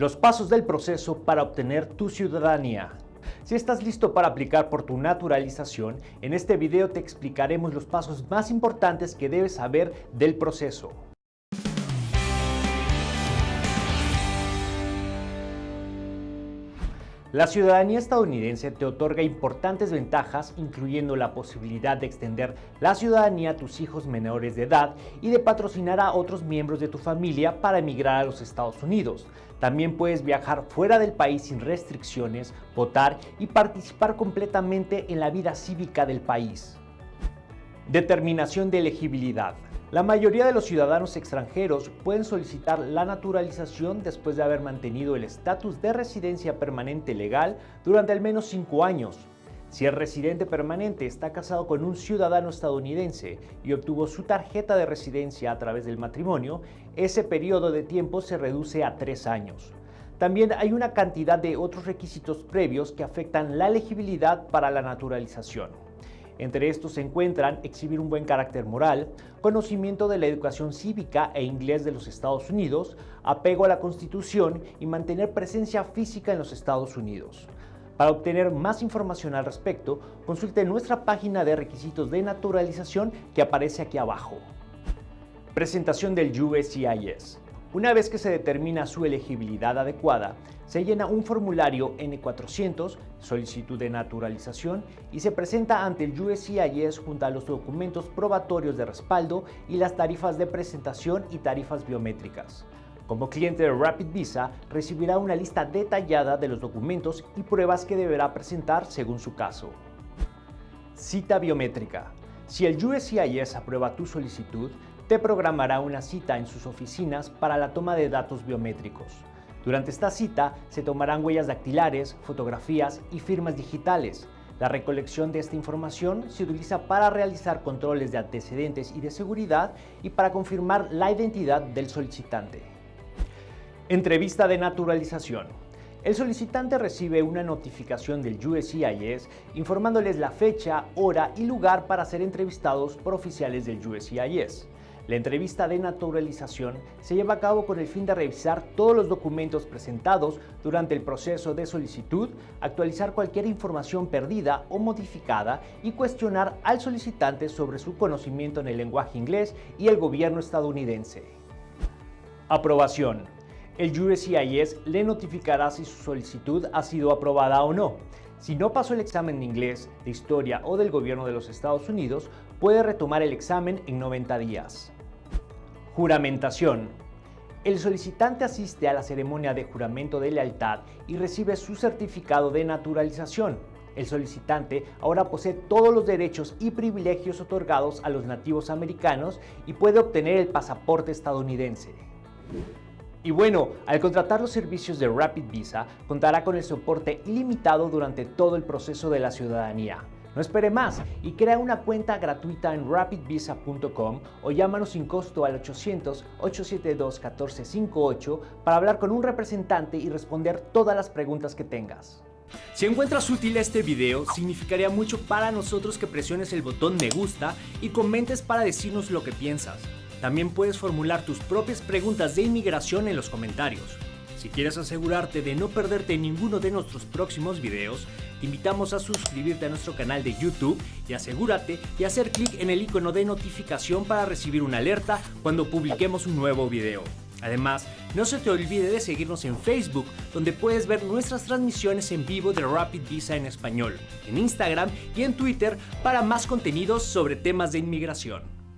Los pasos del proceso para obtener tu ciudadanía. Si estás listo para aplicar por tu naturalización, en este video te explicaremos los pasos más importantes que debes saber del proceso. La ciudadanía estadounidense te otorga importantes ventajas, incluyendo la posibilidad de extender la ciudadanía a tus hijos menores de edad y de patrocinar a otros miembros de tu familia para emigrar a los Estados Unidos. También puedes viajar fuera del país sin restricciones, votar y participar completamente en la vida cívica del país. Determinación de elegibilidad. La mayoría de los ciudadanos extranjeros pueden solicitar la naturalización después de haber mantenido el estatus de residencia permanente legal durante al menos cinco años. Si el residente permanente está casado con un ciudadano estadounidense y obtuvo su tarjeta de residencia a través del matrimonio, ese periodo de tiempo se reduce a tres años. También hay una cantidad de otros requisitos previos que afectan la elegibilidad para la naturalización. Entre estos se encuentran exhibir un buen carácter moral, conocimiento de la educación cívica e inglés de los Estados Unidos, apego a la Constitución y mantener presencia física en los Estados Unidos. Para obtener más información al respecto, consulte nuestra página de requisitos de naturalización que aparece aquí abajo. Presentación del USCIS. Una vez que se determina su elegibilidad adecuada, se llena un formulario N400, solicitud de naturalización, y se presenta ante el USCIS junto a los documentos probatorios de respaldo y las tarifas de presentación y tarifas biométricas. Como cliente de Rapid Visa, recibirá una lista detallada de los documentos y pruebas que deberá presentar según su caso. Cita biométrica. Si el USCIS aprueba tu solicitud, te programará una cita en sus oficinas para la toma de datos biométricos. Durante esta cita se tomarán huellas dactilares, fotografías y firmas digitales. La recolección de esta información se utiliza para realizar controles de antecedentes y de seguridad y para confirmar la identidad del solicitante. Entrevista de naturalización. El solicitante recibe una notificación del USCIS informándoles la fecha, hora y lugar para ser entrevistados por oficiales del USCIS. La entrevista de naturalización se lleva a cabo con el fin de revisar todos los documentos presentados durante el proceso de solicitud, actualizar cualquier información perdida o modificada y cuestionar al solicitante sobre su conocimiento en el lenguaje inglés y el gobierno estadounidense. Aprobación. El USCIS le notificará si su solicitud ha sido aprobada o no. Si no pasó el examen de inglés, de historia o del gobierno de los Estados Unidos, puede retomar el examen en 90 días. Juramentación. El solicitante asiste a la ceremonia de juramento de lealtad y recibe su certificado de naturalización. El solicitante ahora posee todos los derechos y privilegios otorgados a los nativos americanos y puede obtener el pasaporte estadounidense. Y bueno, al contratar los servicios de Rapid Visa, contará con el soporte ilimitado durante todo el proceso de la ciudadanía. No espere más y crea una cuenta gratuita en rapidvisa.com o llámanos sin costo al 800-872-1458 para hablar con un representante y responder todas las preguntas que tengas. Si encuentras útil este video, significaría mucho para nosotros que presiones el botón me gusta y comentes para decirnos lo que piensas. También puedes formular tus propias preguntas de inmigración en los comentarios. Si quieres asegurarte de no perderte ninguno de nuestros próximos videos, te invitamos a suscribirte a nuestro canal de YouTube y asegúrate de hacer clic en el icono de notificación para recibir una alerta cuando publiquemos un nuevo video. Además, no se te olvide de seguirnos en Facebook, donde puedes ver nuestras transmisiones en vivo de Rapid Visa en español, en Instagram y en Twitter para más contenidos sobre temas de inmigración.